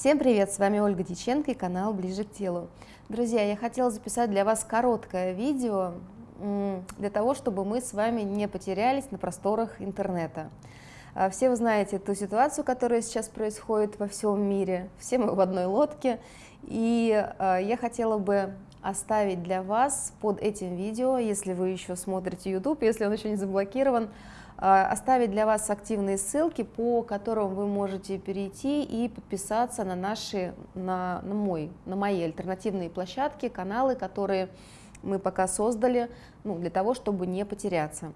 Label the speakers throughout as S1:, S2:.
S1: Всем привет, с вами Ольга Диченко и канал Ближе к телу. Друзья, я хотела записать для вас короткое видео для того, чтобы мы с вами не потерялись на просторах интернета. А, все вы знаете ту ситуацию, которая сейчас происходит во всем мире, все мы в одной лодке, и а, я хотела бы оставить для вас под этим видео, если вы еще смотрите YouTube, если он еще не заблокирован, оставить для вас активные ссылки, по которым вы можете перейти и подписаться на наши, на, на, мой, на мои альтернативные площадки, каналы, которые мы пока создали, ну, для того, чтобы не потеряться.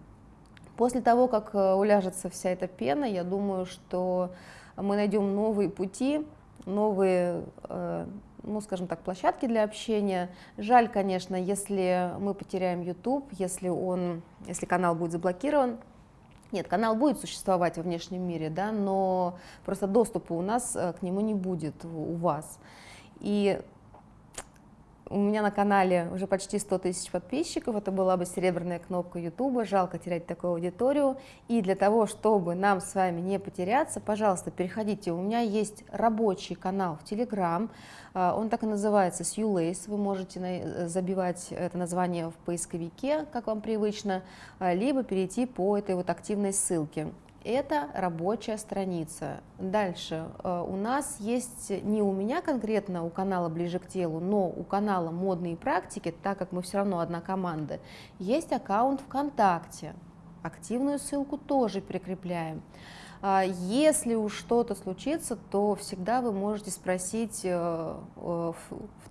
S1: После того, как э, уляжется вся эта пена, я думаю, что мы найдем новые пути, новые, э, ну, скажем так, площадки для общения. Жаль, конечно, если мы потеряем YouTube, если, он, если канал будет заблокирован, нет, канал будет существовать во внешнем мире, да, но просто доступа у нас э, к нему не будет у вас. И у меня на канале уже почти 100 тысяч подписчиков, это была бы серебряная кнопка YouTube, жалко терять такую аудиторию. И для того, чтобы нам с вами не потеряться, пожалуйста, переходите, у меня есть рабочий канал в Telegram, а, он так и называется Сьюлейс, вы можете забивать это название в поисковике, как вам привычно, а, либо перейти по этой вот активной ссылке. Это рабочая страница. Дальше э, у нас есть не у меня конкретно, у канала «Ближе к телу», но у канала «Модные практики», так как мы все равно одна команда, есть аккаунт ВКонтакте. Активную ссылку тоже прикрепляем. А если уж что-то случится, то всегда вы можете спросить э, в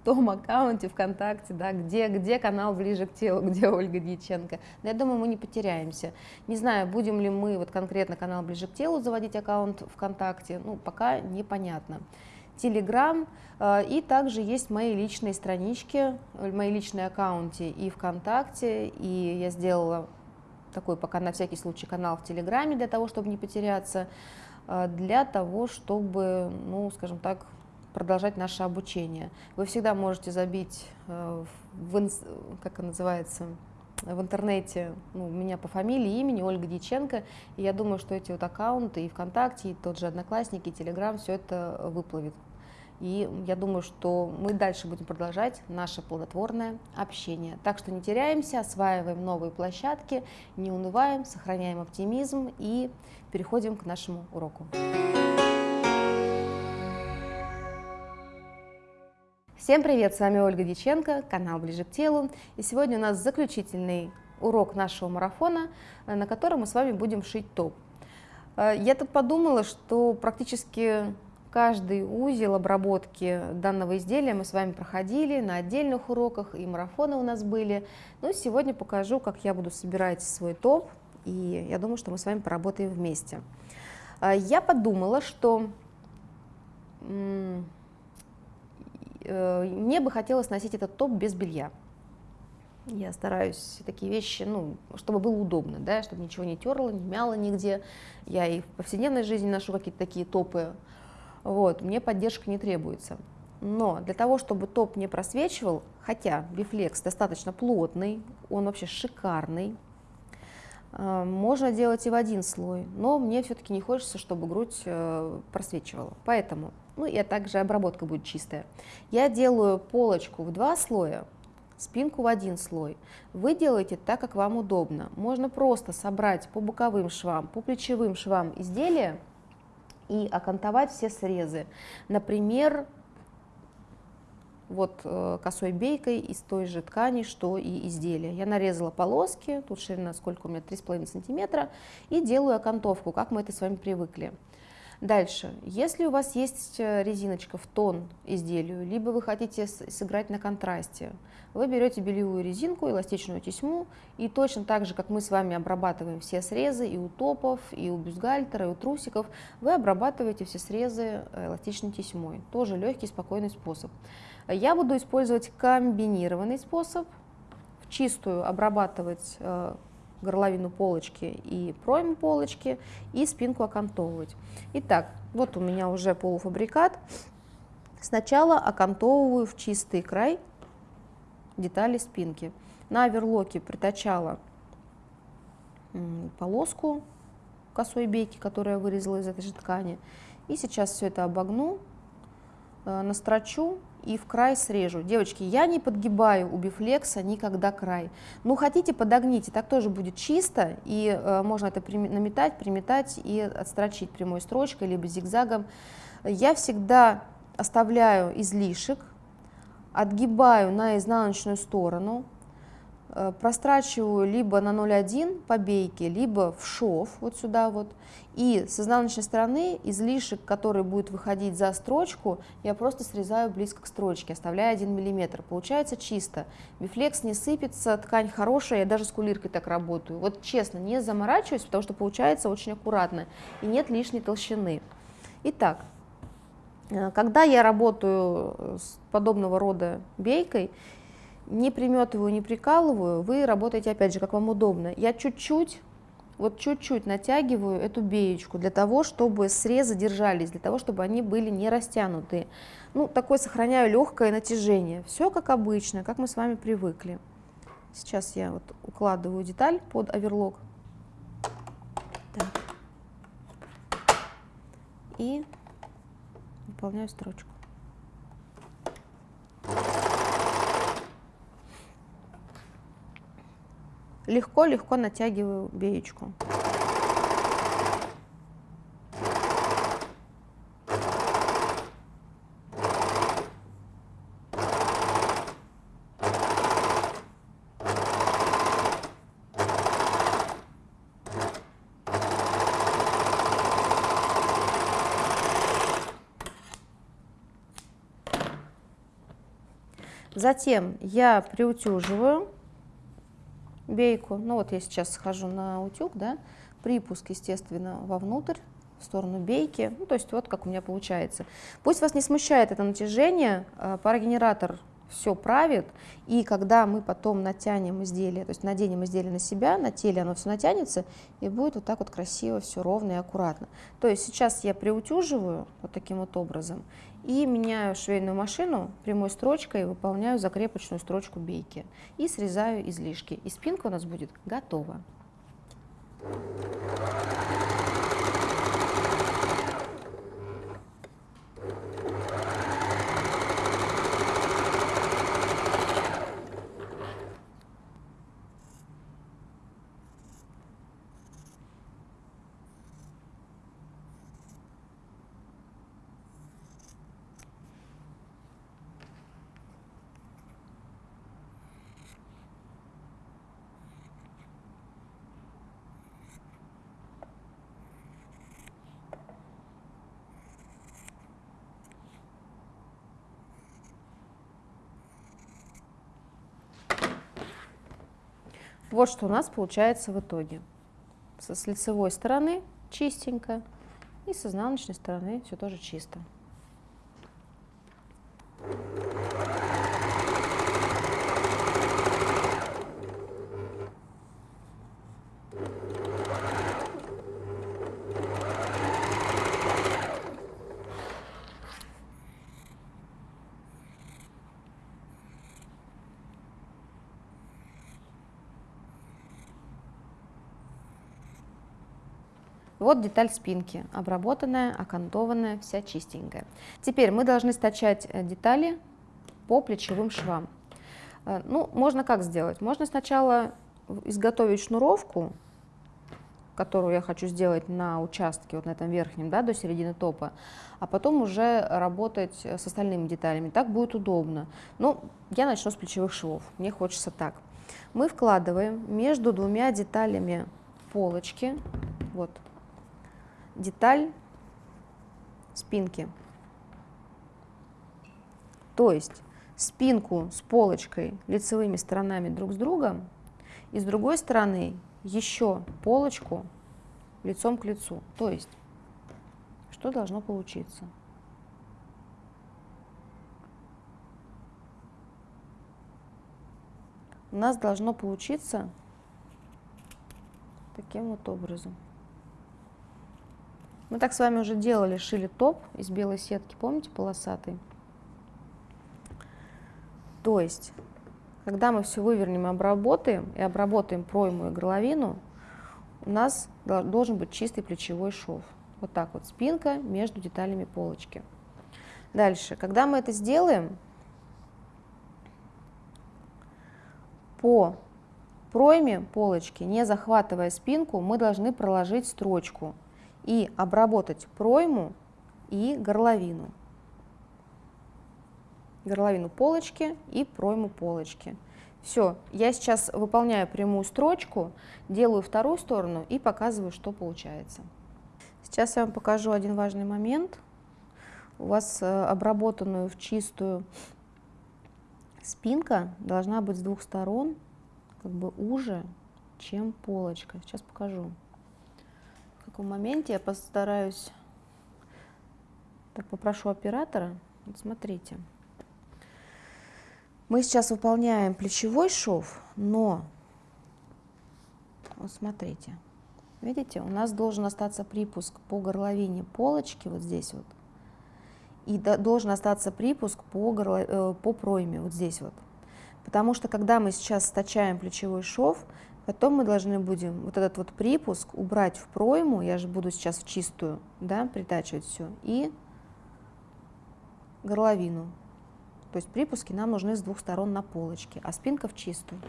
S1: том аккаунте ВКонтакте, да, где, где канал ближе к телу, где Ольга Дьяченко. Но я думаю, мы не потеряемся. Не знаю, будем ли мы вот конкретно канал ближе к телу заводить аккаунт ВКонтакте, ну, пока непонятно. Телеграм, э, и также есть мои личные странички, мои личные аккаунты и ВКонтакте, и я сделала такой пока на всякий случай канал в Телеграме для того, чтобы не потеряться, э, для того, чтобы, ну, скажем так, продолжать наше обучение. Вы всегда можете забить, э, в, как это называется, в интернете ну, меня по фамилии, имени Ольга Дьяченко, и я думаю, что эти вот аккаунты и ВКонтакте, и тот же Одноклассники, и Телеграм, все это выплывет. И я думаю, что мы дальше будем продолжать наше плодотворное общение. Так что не теряемся, осваиваем новые площадки, не унываем, сохраняем оптимизм и переходим к нашему уроку. Всем привет, с вами Ольга Диченко, канал «Ближе к телу». И сегодня у нас заключительный урок нашего марафона, э, на котором мы с вами будем шить топ. Э, я тут подумала, что практически каждый узел обработки данного изделия мы с вами проходили на отдельных уроках, и марафоны у нас были. Но сегодня покажу, как я буду собирать свой топ, и я думаю, что мы с вами поработаем вместе. Э, я подумала, что Э, мне бы хотелось носить этот топ без белья. Я стараюсь такие вещи, ну, чтобы было удобно, да, чтобы ничего не терло, не мяло нигде. Я и в повседневной жизни ношу какие-то такие топы. Вот, мне поддержка не требуется. Но для того, чтобы топ не просвечивал, хотя бифлекс достаточно плотный, он вообще шикарный, э, можно делать и в один слой, но мне все-таки не хочется, чтобы грудь э, просвечивала. Поэтому ну и также обработка будет чистая. Я делаю полочку в два слоя, спинку в один слой. Вы делаете так, как вам удобно. Можно просто собрать по боковым швам, по плечевым швам изделия и окантовать все срезы. Например, вот э, косой бейкой из той же ткани, что и изделие. Я нарезала полоски, тут ширина сколько у меня, 3,5 сантиметра, и делаю окантовку, как мы это с вами привыкли. Дальше, если у вас есть э, резиночка в тон изделию, либо вы хотите сыграть на контрасте, вы берете бельевую резинку, эластичную тесьму, и точно так же, как мы с вами обрабатываем все срезы и у топов, и у бюстгальтера, и у трусиков, вы обрабатываете все срезы э, эластичной тесьмой. Тоже легкий, спокойный способ. Я буду использовать комбинированный способ, в чистую обрабатывать э, горловину полочки и пройму полочки и спинку окантовывать. Итак, вот у меня уже полуфабрикат. Сначала окантовываю в чистый край детали спинки. На оверлоке притачала полоску косой бейки, которую я вырезала из этой же ткани. И сейчас все это обогну э, настрочу и в край срежу. Девочки, я не подгибаю у бифлекса никогда край. Ну, хотите, подогните, так тоже будет чисто, и э, можно это при, наметать, приметать и отстрочить прямой строчкой, либо зигзагом. Я всегда оставляю излишек, отгибаю на изнаночную сторону, прострачиваю либо на 0,1 по бейке, либо в шов, вот сюда вот, и с изнаночной стороны излишек, который будет выходить за строчку, я просто срезаю близко к строчке, оставляя 1 мм. Получается чисто. Бифлекс не сыпется, ткань хорошая, я даже с кулиркой так работаю. Вот честно, не заморачиваюсь, потому что получается очень аккуратно и нет лишней толщины. Итак, э, когда я работаю э, с подобного рода бейкой, не приметываю, не прикалываю, вы работаете опять же, как вам удобно. Я чуть-чуть, вот чуть-чуть натягиваю эту беечку для того, чтобы срезы держались, для того, чтобы они были не растянутые. Ну, такое сохраняю легкое натяжение. Все как обычно, как мы с вами привыкли. Сейчас я вот укладываю деталь под оверлок. Так. И выполняю строчку. Легко-легко натягиваю беечку. Затем я приутюживаю бейку. Ну вот я сейчас схожу на утюг, да, припуск, естественно, вовнутрь, в сторону бейки. Ну, то есть вот как у меня получается. Пусть вас не смущает это натяжение, а, парогенератор все правит, и когда мы потом натянем изделие, то есть наденем изделие на себя, на теле оно все натянется, и будет вот так вот красиво, все ровно и аккуратно. То есть сейчас я приутюживаю вот таким вот образом, и меняю швейную машину прямой строчкой, выполняю закрепочную строчку бейки и срезаю излишки. И спинка у нас будет готова. Вот что у нас получается в итоге. С лицевой стороны чистенько и с изнаночной стороны все тоже чисто. Вот деталь спинки, обработанная, окантованная, вся чистенькая. Теперь мы должны стачать э, детали по плечевым швам. Э, ну, можно как сделать? Можно сначала изготовить шнуровку, которую я хочу сделать на участке, вот на этом верхнем, да, до середины топа, а потом уже работать с остальными деталями. Так будет удобно. Ну, я начну с плечевых швов, мне хочется так. Мы вкладываем между двумя деталями полочки, вот, деталь спинки. То есть спинку с полочкой лицевыми сторонами друг с другом и с другой стороны еще полочку лицом к лицу. То есть что должно получиться? У нас должно получиться таким вот образом. Мы так с вами уже делали, шили топ из белой сетки, помните, полосатый? То есть, когда мы все вывернем и обработаем, и обработаем пройму и горловину, у нас должен быть чистый плечевой шов. Вот так вот, спинка между деталями полочки. Дальше, когда мы это сделаем, по пройме полочки, не захватывая спинку, мы должны проложить строчку и обработать пройму и горловину. Горловину полочки и пройму полочки. Все, я сейчас выполняю прямую строчку, делаю вторую сторону и показываю, что получается. Сейчас я вам покажу один важный момент. У вас э, обработанную в чистую спинка должна быть с двух сторон как бы уже, чем полочка. Сейчас покажу. В каком моменте я постараюсь, так попрошу оператора, вот смотрите. Мы сейчас выполняем плечевой шов, но, вот смотрите, видите, у нас должен остаться припуск по горловине полочки, вот здесь вот, и должен остаться припуск по, горло, э, по пройме, вот здесь вот. Потому что когда мы сейчас стачаем плечевой шов, потом мы должны будем вот этот вот припуск убрать в пройму, я же буду сейчас в чистую, да, притачивать все, и горловину. То есть припуски нам нужны с двух сторон на полочке, а спинка в чистую.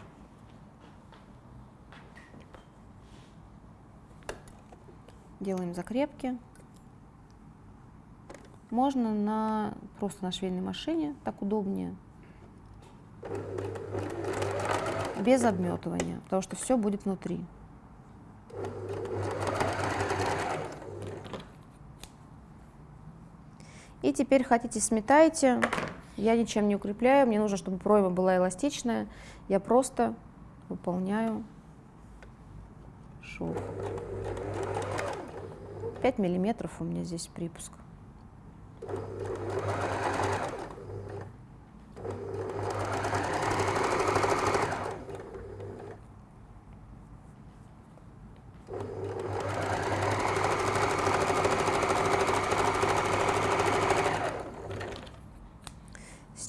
S1: Делаем закрепки. Можно на, просто на швейной машине, так удобнее без обметывания, потому что все будет внутри. И теперь хотите сметайте, я ничем не укрепляю, мне нужно, чтобы пройма была эластичная, я просто выполняю шов. 5 миллиметров у меня здесь припуск.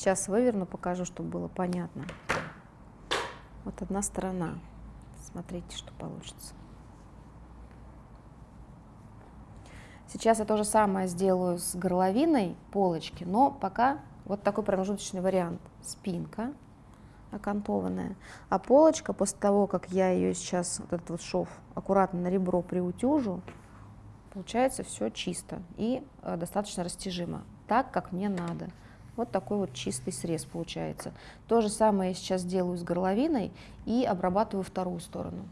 S1: Сейчас выверну, покажу, чтобы было понятно. Вот одна сторона. Смотрите, что получится. Сейчас я то же самое сделаю с горловиной полочки, но пока вот такой промежуточный вариант. Спинка окантованная, а полочка после того, как я ее сейчас, вот этот вот шов, аккуратно на ребро приутюжу, получается все чисто и э, достаточно растяжимо, так, как мне надо. Вот такой вот чистый срез получается. То же самое я сейчас делаю с горловиной и обрабатываю вторую сторону.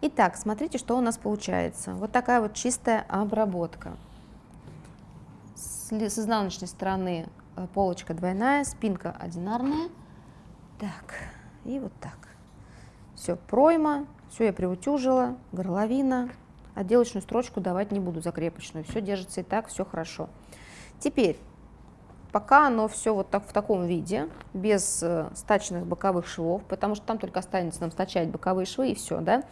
S1: Итак, смотрите, что у нас получается. Вот такая вот чистая обработка. С, изнаночной стороны э, полочка двойная, спинка одинарная. Так, и вот так. Все, пройма, все я приутюжила, горловина. Отделочную строчку давать не буду, закрепочную. Все держится и так, все хорошо. Теперь Пока оно все вот так в таком виде, без э, стачных боковых швов, потому что там только останется нам стачать боковые швы и все, да.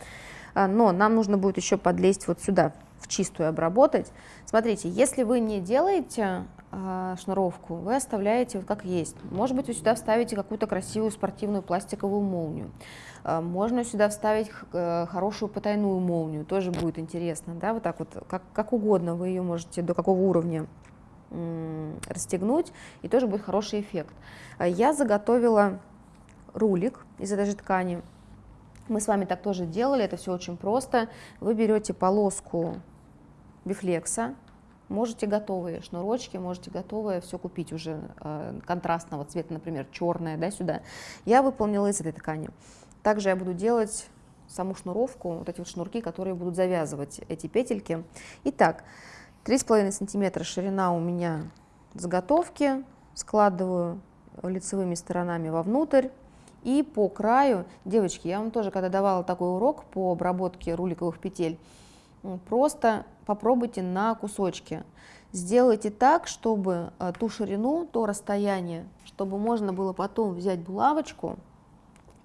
S1: А, но нам нужно будет еще подлезть вот сюда, в чистую обработать. Смотрите, если вы не делаете э, шнуровку, вы оставляете вот как есть. Может быть, вы сюда вставите какую-то красивую спортивную пластиковую молнию. Э, можно сюда вставить э, хорошую потайную молнию, тоже будет интересно, да, вот так вот, как, как угодно вы ее можете, до какого уровня расстегнуть, и тоже будет хороший эффект. А я заготовила рулик из этой же ткани. Мы с вами так тоже делали, это все очень просто. Вы берете полоску бифлекса, можете готовые шнурочки, можете готовые все купить уже э, контрастного цвета, например, черное, да, сюда. Я выполнила из этой ткани. Также я буду делать саму шнуровку, вот эти вот шнурки, которые будут завязывать эти петельки. Итак, 3,5 сантиметра ширина у меня заготовки, складываю лицевыми сторонами вовнутрь. И по краю, девочки, я вам тоже когда давала такой урок по обработке руликовых петель, просто попробуйте на кусочки. Сделайте так, чтобы э, ту ширину, то расстояние, чтобы можно было потом взять булавочку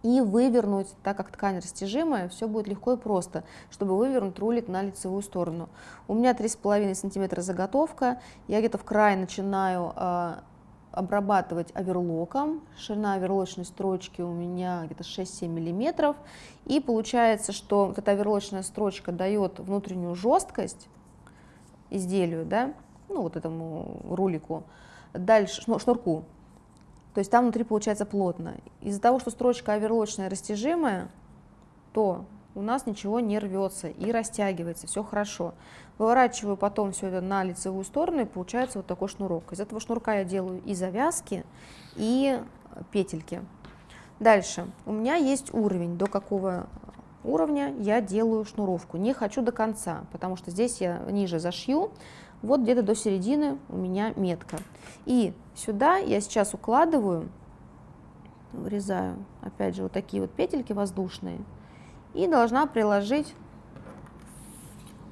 S1: и вывернуть, так как ткань растяжимая, все будет легко и просто, чтобы вывернуть рулик на лицевую сторону. У меня 3,5 см заготовка, я где-то в край начинаю э, обрабатывать оверлоком, ширина оверлочной строчки у меня где-то 6-7 мм, и получается, что вот эта оверлочная строчка дает внутреннюю жесткость изделию, да, ну вот этому рулику, дальше, шнурку, то есть там внутри получается плотно. Из-за того, что строчка оверлочная растяжимая, то у нас ничего не рвется и растягивается, все хорошо. Выворачиваю потом все это на лицевую сторону и получается вот такой шнурок. Из этого шнурка я делаю и завязки, и петельки. Дальше. У меня есть уровень, до какого уровня я делаю шнуровку. Не хочу до конца, потому что здесь я ниже зашью, вот где-то до середины у меня метка. И сюда я сейчас укладываю, вырезаю, опять же, вот такие вот петельки воздушные, и должна приложить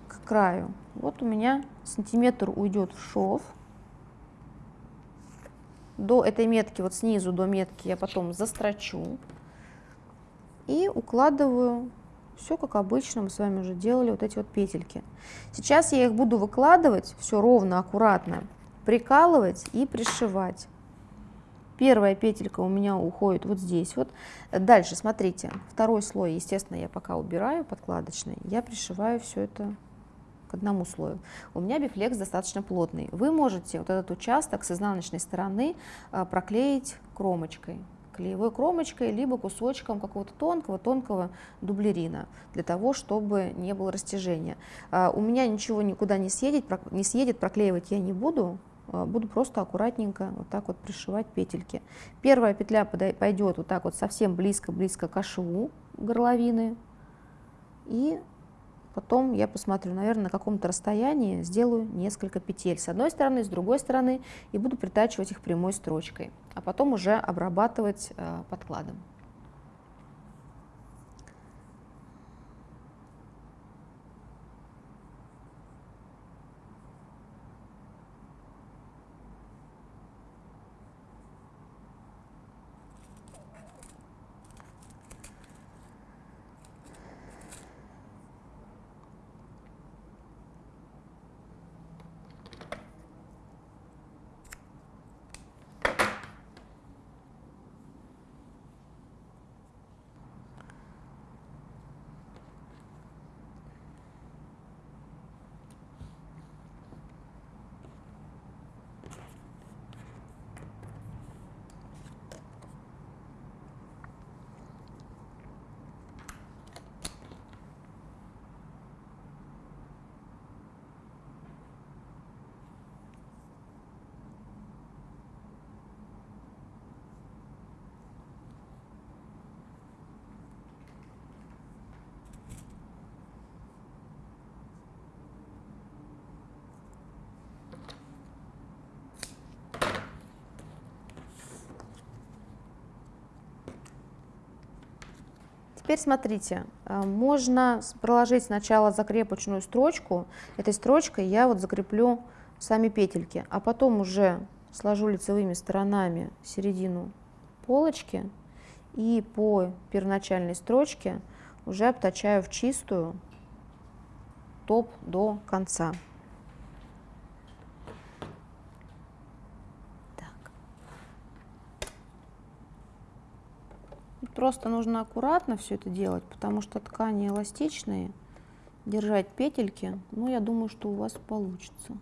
S1: к краю. Вот у меня сантиметр уйдет в шов. До этой метки, вот снизу до метки я потом застрочу и укладываю все как обычно, мы с вами уже делали вот эти вот петельки. Сейчас я их буду выкладывать, все ровно, аккуратно, прикалывать и пришивать. Первая петелька у меня уходит вот здесь вот. Дальше, смотрите, второй слой, естественно, я пока убираю подкладочный, я пришиваю все это к одному слою. У меня бифлекс достаточно плотный. Вы можете вот этот участок с изнаночной стороны а, проклеить кромочкой клеевой кромочкой, либо кусочком какого-то тонкого-тонкого дублерина, для того, чтобы не было растяжения. А, у меня ничего никуда не съедет, не съедет, проклеивать я не буду, а, буду просто аккуратненько вот так вот пришивать петельки. Первая петля пойдет вот так вот совсем близко-близко к шву горловины, и потом я посмотрю, наверное, на каком-то расстоянии сделаю несколько петель с одной стороны, с другой стороны, и буду притачивать их прямой строчкой, а потом уже обрабатывать э, подкладом. Теперь смотрите, э, можно проложить сначала закрепочную строчку, этой строчкой я вот закреплю сами петельки, а потом уже сложу лицевыми сторонами середину полочки и по первоначальной строчке уже обтачаю в чистую топ до конца. Просто нужно аккуратно все это делать, потому что ткани эластичные. Держать петельки, ну, я думаю, что у вас получится.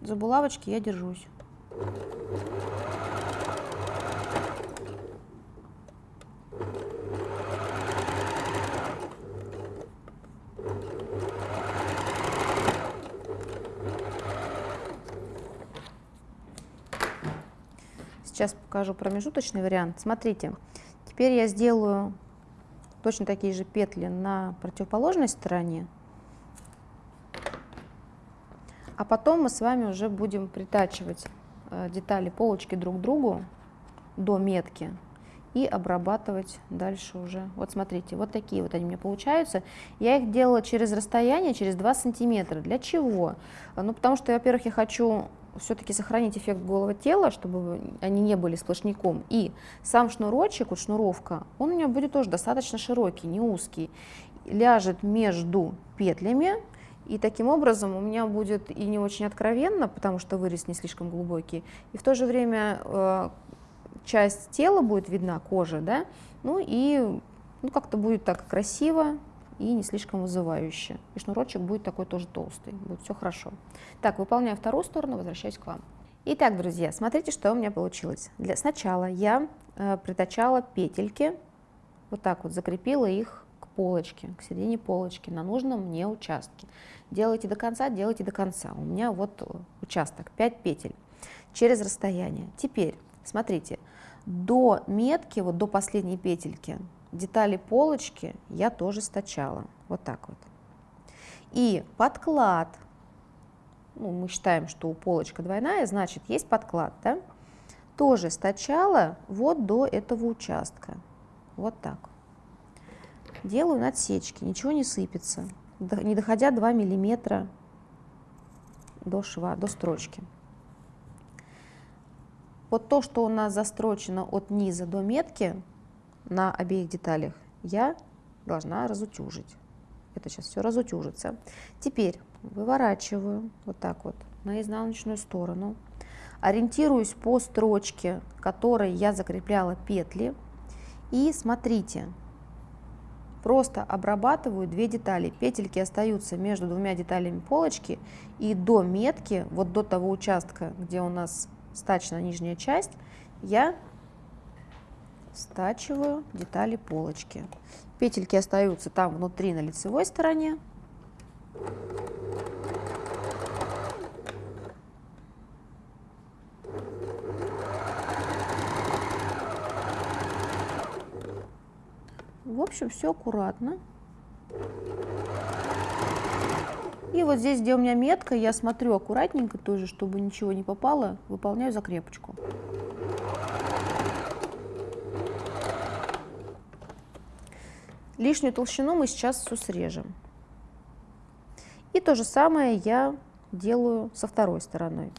S1: За булавочки я держусь. Сейчас покажу промежуточный вариант. Смотрите, теперь я сделаю точно такие же петли на противоположной стороне. А потом мы с вами уже будем притачивать э, детали полочки друг к другу до метки и обрабатывать дальше уже. Вот смотрите, вот такие вот они у меня получаются. Я их делала через расстояние, через 2 сантиметра. Для чего? Ну, потому что, во-первых, я хочу все-таки сохранить эффект голого тела, чтобы они не были сплошняком. И сам шнурочек, вот шнуровка, он у меня будет тоже достаточно широкий, не узкий. Ляжет между петлями И таким образом у меня будет и не очень откровенно, потому что вырез не слишком глубокий, и в то же время э, часть тела будет видна, кожа, да, ну и ну, как-то будет так красиво и не слишком вызывающе. И шнурочек будет такой тоже толстый, будет все хорошо. Так, выполняю вторую сторону, возвращаюсь к вам. Итак, друзья, смотрите, что у меня получилось. Для, сначала я э, притачала петельки, вот так вот закрепила их к полочке, к середине полочки на нужном мне участке. Делайте до конца, делайте до конца. У меня вот участок, 5 петель через расстояние. Теперь, смотрите, до метки, вот до последней петельки, детали полочки я тоже стачала. Вот так вот. И подклад, ну, мы считаем, что у полочка двойная, значит, есть подклад, да? Тоже стачала вот до этого участка. Вот так. Делаю надсечки, ничего не сыпется, не доходя 2 миллиметра до шва, до строчки. Вот то, что у нас застрочено от низа до метки на обеих деталях, я должна разутюжить. Это сейчас все разутюжится. Теперь выворачиваю вот так вот на изнаночную сторону, ориентируюсь по строчке, которой я закрепляла петли, и смотрите, просто обрабатываю две детали. Петельки остаются между двумя деталями полочки, и до метки, вот до того участка, где у нас стачена нижняя часть, я стачиваю детали полочки. Петельки остаются там внутри на лицевой стороне. В общем, все аккуратно. И вот здесь, где у меня метка, я смотрю аккуратненько тоже, чтобы ничего не попало, выполняю закрепочку. Лишнюю толщину мы сейчас все срежем. И то же самое я делаю со второй стороной.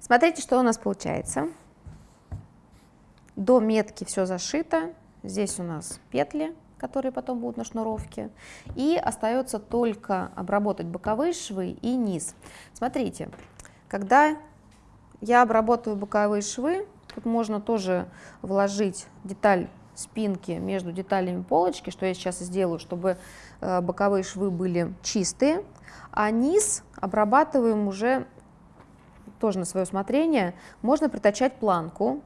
S1: Смотрите, что у нас получается. До метки все зашито. Здесь у нас петли, которые потом будут на шнуровке. И остается только обработать боковые швы и низ. Смотрите, когда я обработаю боковые швы, тут можно тоже вложить деталь спинки между деталями полочки, что я сейчас сделаю, чтобы э, боковые швы были чистые, а низ обрабатываем уже тоже на свое усмотрение. Можно притачать планку,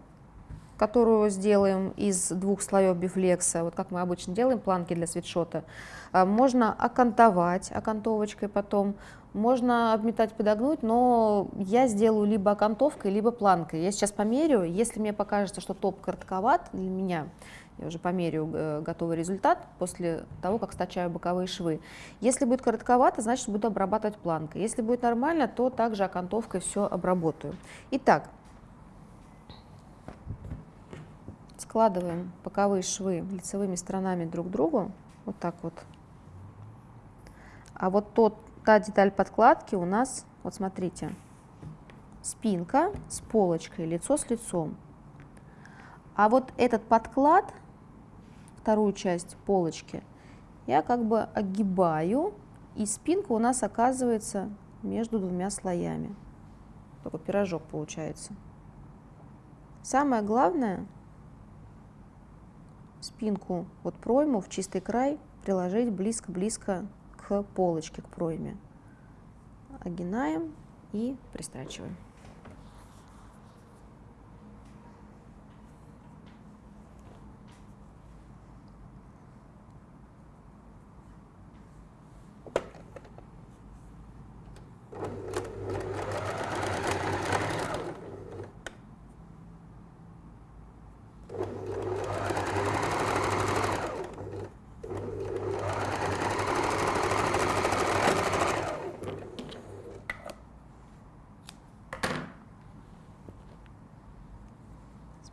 S1: которую сделаем из двух слоев бифлекса, вот как мы обычно делаем планки для свитшота. А, можно окантовать окантовочкой потом, можно обметать, подогнуть, но я сделаю либо окантовкой, либо планкой. Я сейчас померю, если мне покажется, что топ коротковат для меня, я уже померю э, готовый результат после того, как стачаю боковые швы. Если будет коротковато, значит буду обрабатывать планкой. Если будет нормально, то также окантовкой все обработаю. Итак, складываем боковые швы лицевыми сторонами друг к другу, вот так вот. А вот тот, та деталь подкладки у нас, вот смотрите, спинка с полочкой, лицо с лицом. А вот этот подклад вторую часть полочки, я как бы огибаю, и спинка у нас оказывается между двумя слоями. Такой пирожок получается. Самое главное, спинку, вот пройму в чистый край приложить близко-близко к полочке, к пройме. Огинаем и пристрачиваем.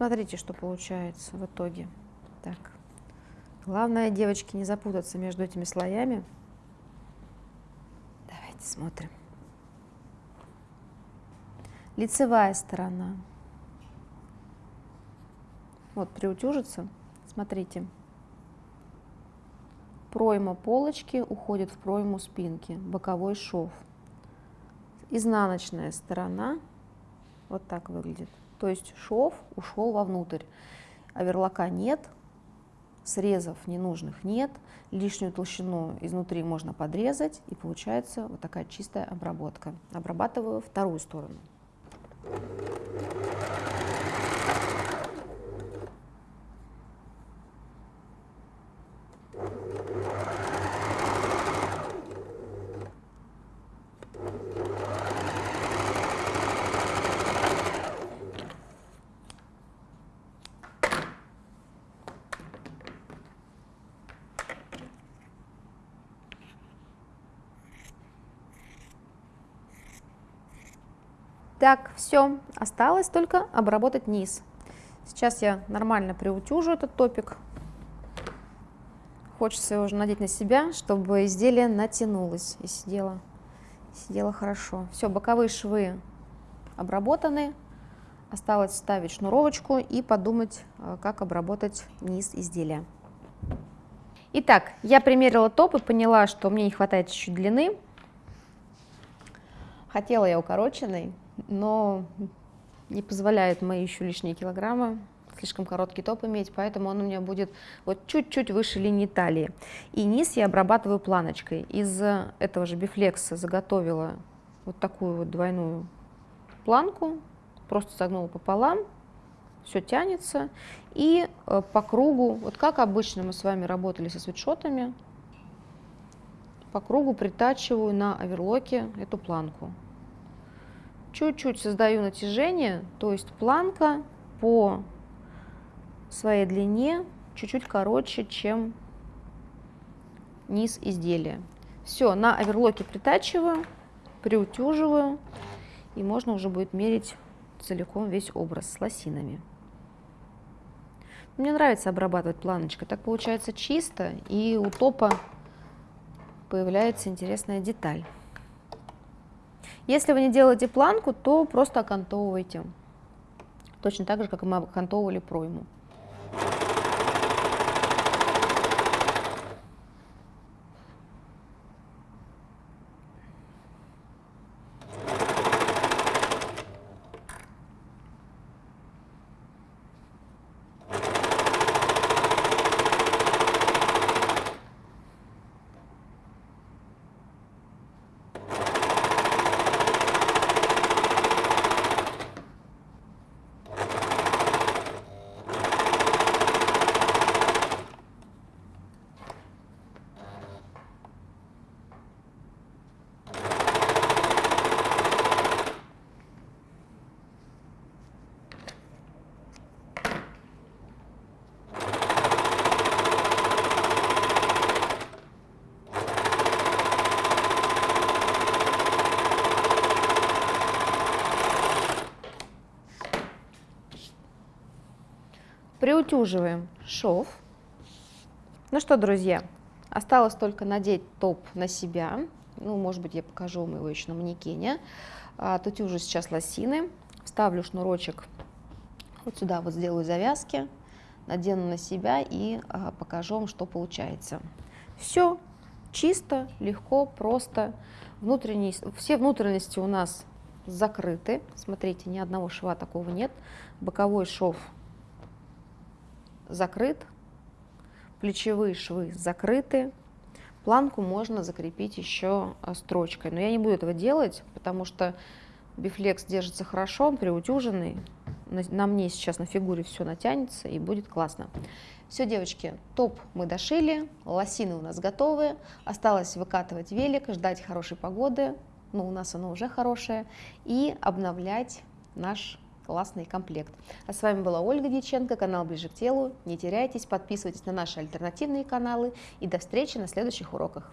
S1: Смотрите, что получается в итоге. Так. Главное, девочки, не запутаться между этими слоями. Давайте смотрим. Лицевая сторона. Вот приутюжится, смотрите. Пройма полочки уходит в пройму спинки, боковой шов. Изнаночная сторона вот так выглядит. То есть шов ушел вовнутрь. Оверлока нет, срезов ненужных нет, лишнюю толщину изнутри можно подрезать, и получается вот такая чистая обработка. Обрабатываю вторую сторону. Так, все, осталось только обработать низ. Сейчас я нормально приутюжу этот топик. Хочется его уже надеть на себя, чтобы изделие натянулось и сидело, сидело хорошо. Все, боковые швы обработаны. Осталось вставить шнуровочку и подумать, э, как обработать низ изделия. Итак, я примерила топ и поняла, что мне не хватает чуть-чуть длины. Хотела я укороченный, но не позволяет мои еще лишние килограммы слишком короткий топ иметь, поэтому он у меня будет вот чуть-чуть выше линии талии. И низ я обрабатываю планочкой. Из этого же бифлекса заготовила вот такую вот двойную планку, просто согнула пополам, все тянется. И э, по кругу, вот как обычно мы с вами работали со свитшотами, по кругу притачиваю на оверлоке эту планку чуть-чуть создаю натяжение, то есть планка по своей длине чуть-чуть короче, чем низ изделия. Все, на оверлоке притачиваю, приутюживаю, и можно уже будет мерить целиком весь образ с лосинами. Мне нравится обрабатывать планочкой, так получается чисто, и у топа появляется интересная деталь. Если вы не делаете планку, то просто окантовывайте. Точно так же, как мы окантовывали пройму. Приутюживаем шов. Ну что, друзья, осталось только надеть топ на себя. Ну, может быть, я покажу вам его еще на манекене. А, тут уже сейчас лосины. Вставлю шнурочек вот сюда, вот сделаю завязки, надену на себя и а, покажу вам, что получается. Все чисто, легко, просто. Внутренние, все внутренности у нас закрыты. Смотрите, ни одного шва такого нет. Боковой шов закрыт, плечевые швы закрыты, планку можно закрепить еще а, строчкой. Но я не буду этого делать, потому что бифлекс держится хорошо, он приутюженный. На, на мне сейчас на фигуре все натянется и будет классно. Все, девочки, топ мы дошили, лосины у нас готовы. Осталось выкатывать велик, ждать хорошей погоды, ну у нас она уже хорошая, и обновлять наш классный комплект. А с вами была Ольга Дьяченко, канал Ближе к телу. Не теряйтесь, подписывайтесь на наши альтернативные каналы и до встречи на следующих уроках.